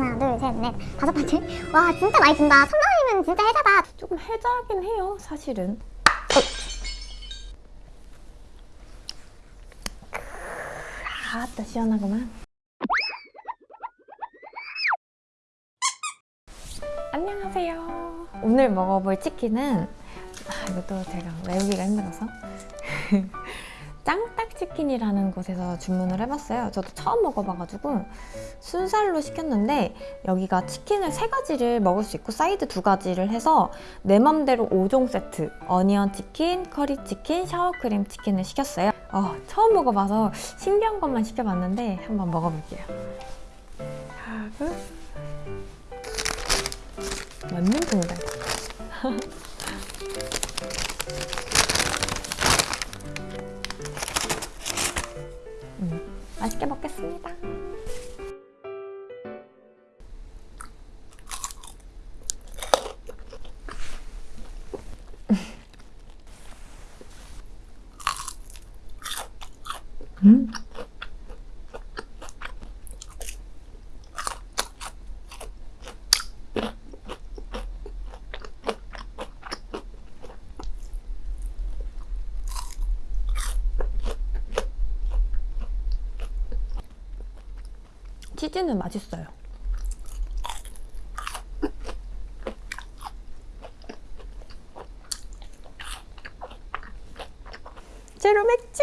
하나 둘셋넷 다섯 번째 와 진짜 많이 든다 천만원이면 진짜 혜자다 조금 해자긴 해요, 사실은. 아따 시원하구만. 안녕하세요. 오늘 먹어볼 치킨은 아, 이것도 제가 외우기가 힘들어서 짱딱치킨이라는 곳에서 주문을 해봤어요. 저도 처음 먹어봐가지고 순살로 시켰는데 여기가 치킨을 세 가지를 먹을 수 있고 사이드 두 가지를 해서 내 맘대로 5종 세트 onion 치킨, 커리 치킨, sour cream 치킨을 시켰어요. 어, 처음 먹어봐서 신기한 것만 시켜봤는데 한번 먹어볼게요. 하고 완전 큰다. 맛있게 먹겠습니다. 음. 치즈는 맛있어요. 제로 맥주!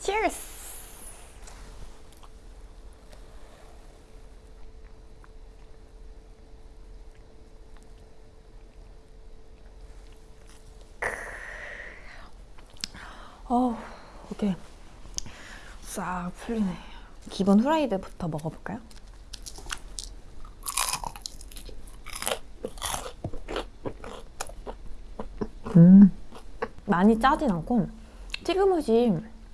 Cheers! 어우, 이게 싹 풀리네. 기본 후라이드부터 먹어볼까요? 음. 많이 짜진 않고 튀김옷이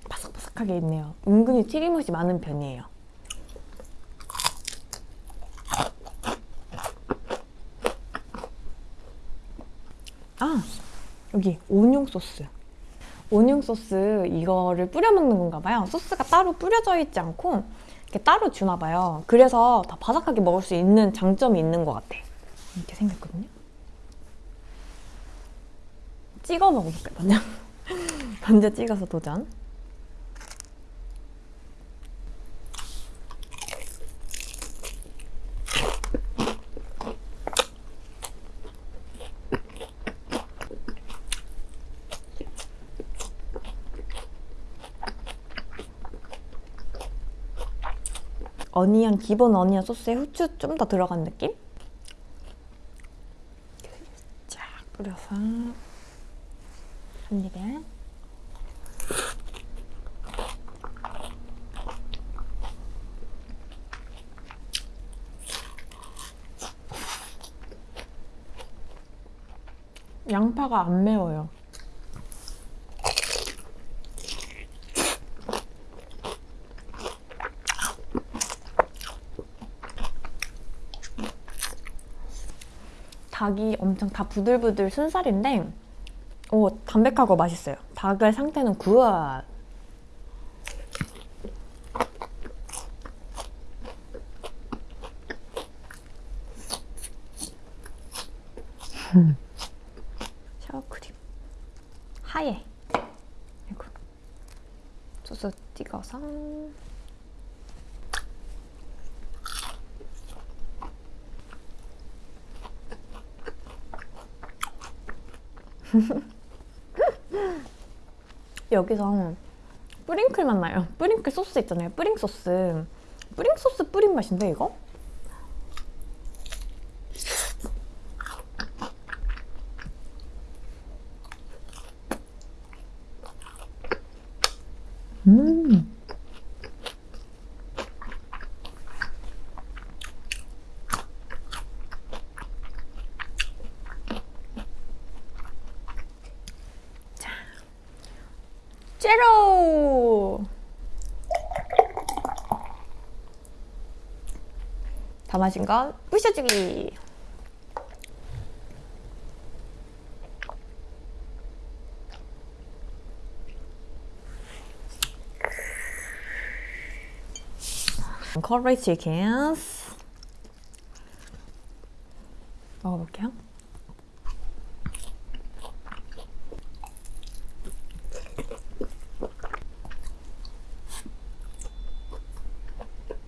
바삭바삭하게 있네요. 은근히 튀김옷이 많은 편이에요. 아, 여기 오뇽 소스. 오뇽 소스 이거를 뿌려 먹는 건가 봐요. 소스가 따로 뿌려져 있지 않고 이렇게 따로 주나 봐요. 그래서 더 바삭하게 먹을 수 있는 장점이 있는 것 같아. 이렇게 생겼거든요. 찍어 먹어볼게요, 먼저. 먼저 찍어서 도전. 어니언 기본 어니언 소스에 후추 좀 더 들어간 느낌? 쫙 뿌려서 한 입에 양파가 안 매워요. 닭이 엄청 다 부들부들 순살인데 오 담백하고 맛있어요. 닭의 상태는 굿. 샤워크림 하얘. 소스 찍어서 여기서 뿌링클 맛 나요. 뿌링클 소스 있잖아요. 뿌링 소스. 뿌링 소스 뿌린 맛인데 이거? 음. 제로! 다 마신 건 부셔주기! 커리 치킨 먹어볼게요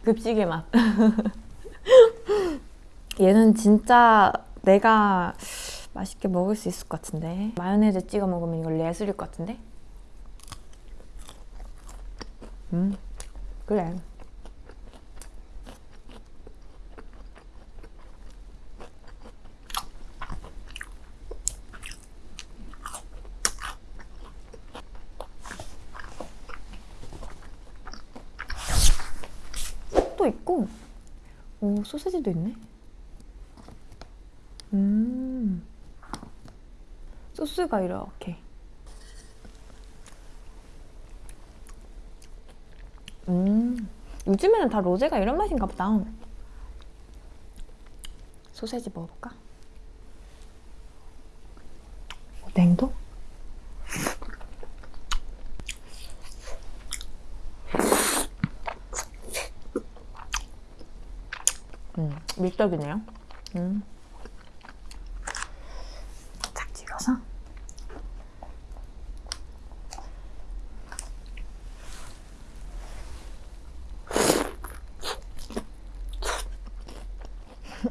급식의 맛. 얘는 진짜 내가 맛있게 먹을 수 있을 것 같은데. 마요네즈 찍어 먹으면 이걸 예술일 것 같은데? 음 그래 또 있고. 오 소세지도 있네. 음. 소스가 이렇게. 음. 요즘에는 다 로제가 이런 맛인가 보다. 소세지 먹어볼까? 냉도? 음, 밀떡이네요. 음. 딱 찍어서.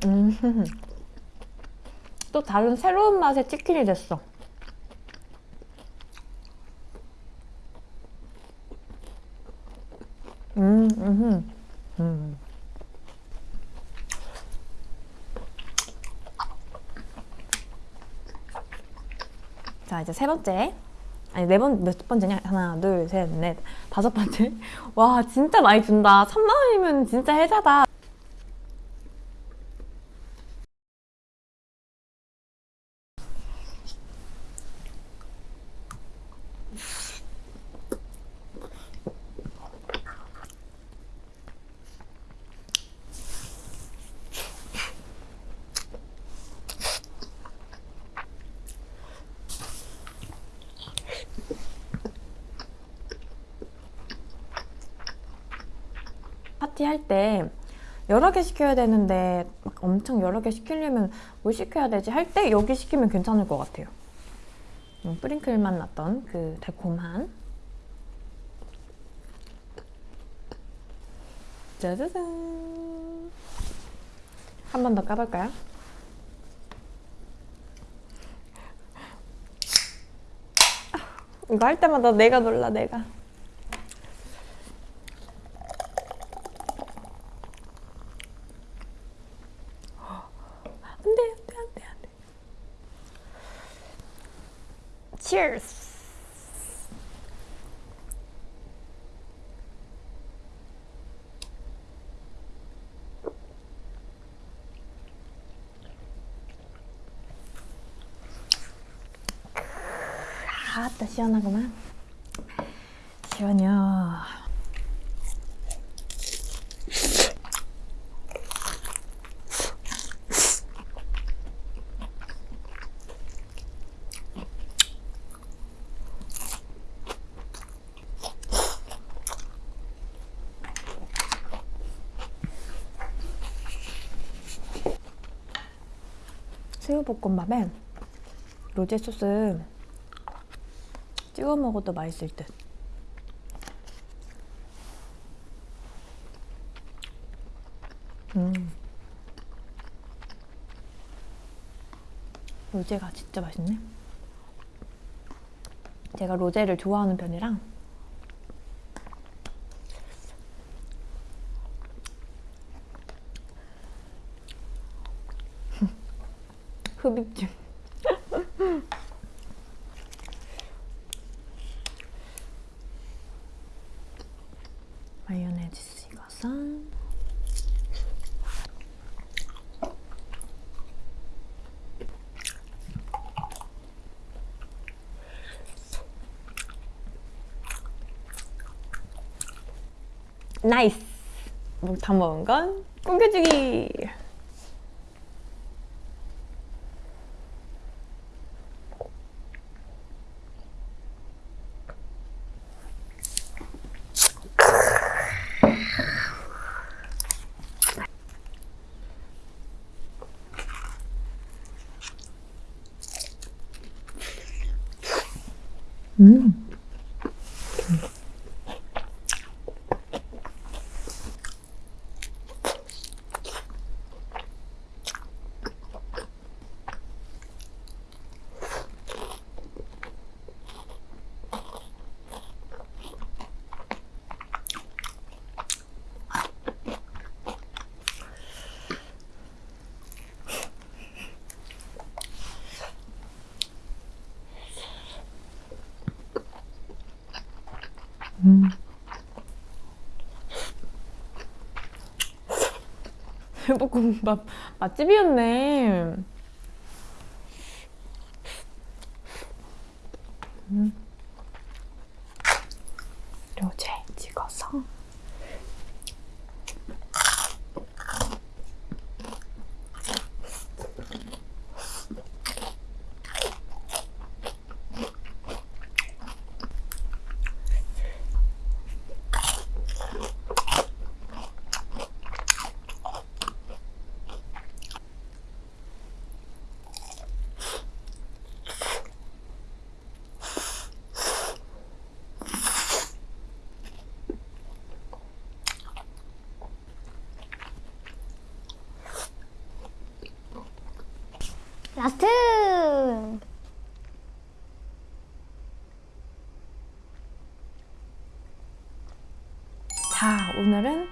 음. 또 다른 새로운 맛의 치킨이 됐어. 음, 음, 음. 자 이제 세 번째. 아니 네 번 몇 번째냐? 하나 둘 셋 넷 다섯 번째. 와 진짜 많이 준다. 3만 원이면 진짜 혜자다 파티 할 때 여러 개 시켜야 되는데 막 엄청 여러 개 시키려면 뭘 시켜야 되지 할 때 여기 시키면 괜찮을 것 같아요. 음, 프링클 맛 났던 그 달콤한 짜자잔 한 번 더 까볼까요? 이거 할 때마다 내가 놀라 내가 안돼 안돼 안돼 안돼 Cheers. 아따 시원하구만. 시원해요 새우볶음밥에 로제 소스 찍어 먹어도 맛있을 듯. 음. 로제가 진짜 맛있네. 제가 로제를 좋아하는 편이랑 흡입증. 마요네즈 찍어서 나이스! 다 먹은 건กุ้겨주기! 음. 해볶음밥 맛집이었네. 음. 료제 찍어서. Last! 자, 오늘은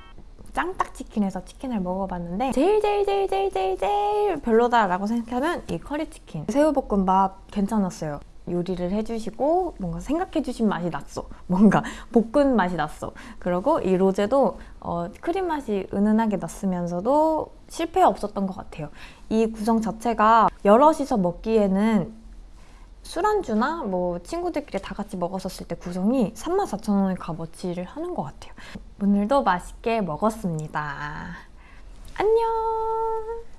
짱딱치킨에서 치킨을 먹어봤는데 제일 제일 제일 제일 제일 제일 별로다 라고 생각하면 이 커리치킨 새우볶음밥 괜찮았어요 요리를 해주시고 뭔가 생각해주신 맛이 났어 뭔가 볶은 맛이 났어 그리고 이 로제도 어, 크림 맛이 은은하게 났으면서도 실패 없었던 것 같아요 이 구성 자체가 여럿이서 먹기에는 술안주나 뭐 친구들끼리 다 같이 먹었었을 때 구성이 34,000원의 값어치를 하는 것 같아요. 오늘도 맛있게 먹었습니다. 안녕!